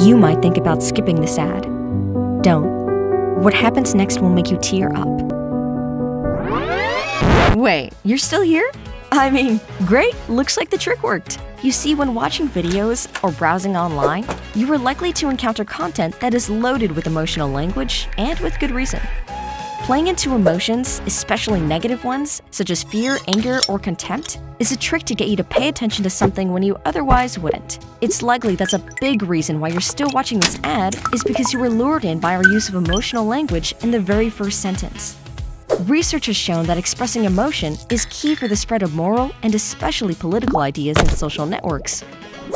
You might think about skipping this ad. Don't. What happens next will make you tear up. Wait, you're still here? I mean, great, looks like the trick worked. You see, when watching videos or browsing online, you are likely to encounter content that is loaded with emotional language and with good reason. Playing into emotions, especially negative ones, such as fear, anger, or contempt, is a trick to get you to pay attention to something when you otherwise wouldn't. It's likely that's a big reason why you're still watching this ad is because you were lured in by our use of emotional language in the very first sentence. Research has shown that expressing emotion is key for the spread of moral and especially political ideas in social networks.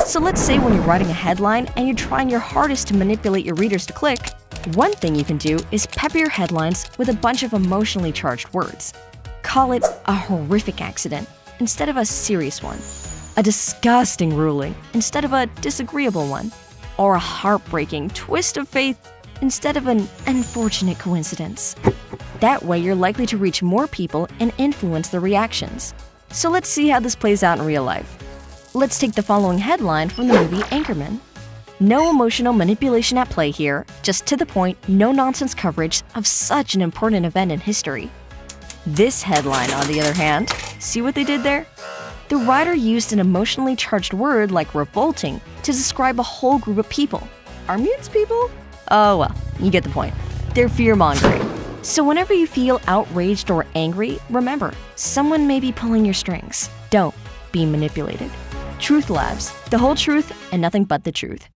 So let's say when you're writing a headline and you're trying your hardest to manipulate your readers to click, one thing you can do is pepper your headlines with a bunch of emotionally charged words. Call it a horrific accident instead of a serious one, a disgusting ruling instead of a disagreeable one, or a heartbreaking twist of fate instead of an unfortunate coincidence. That way, you're likely to reach more people and influence their reactions. So let's see how this plays out in real life. Let's take the following headline from the movie Anchorman. No emotional manipulation at play here, just to the point, no nonsense coverage of such an important event in history. This headline, on the other hand, see what they did there? The writer used an emotionally charged word like revolting to describe a whole group of people. Are mutes people? Oh well, you get the point. They're fear-mongering. So whenever you feel outraged or angry, remember, someone may be pulling your strings. Don't be manipulated. Truth Labs, the whole truth and nothing but the truth.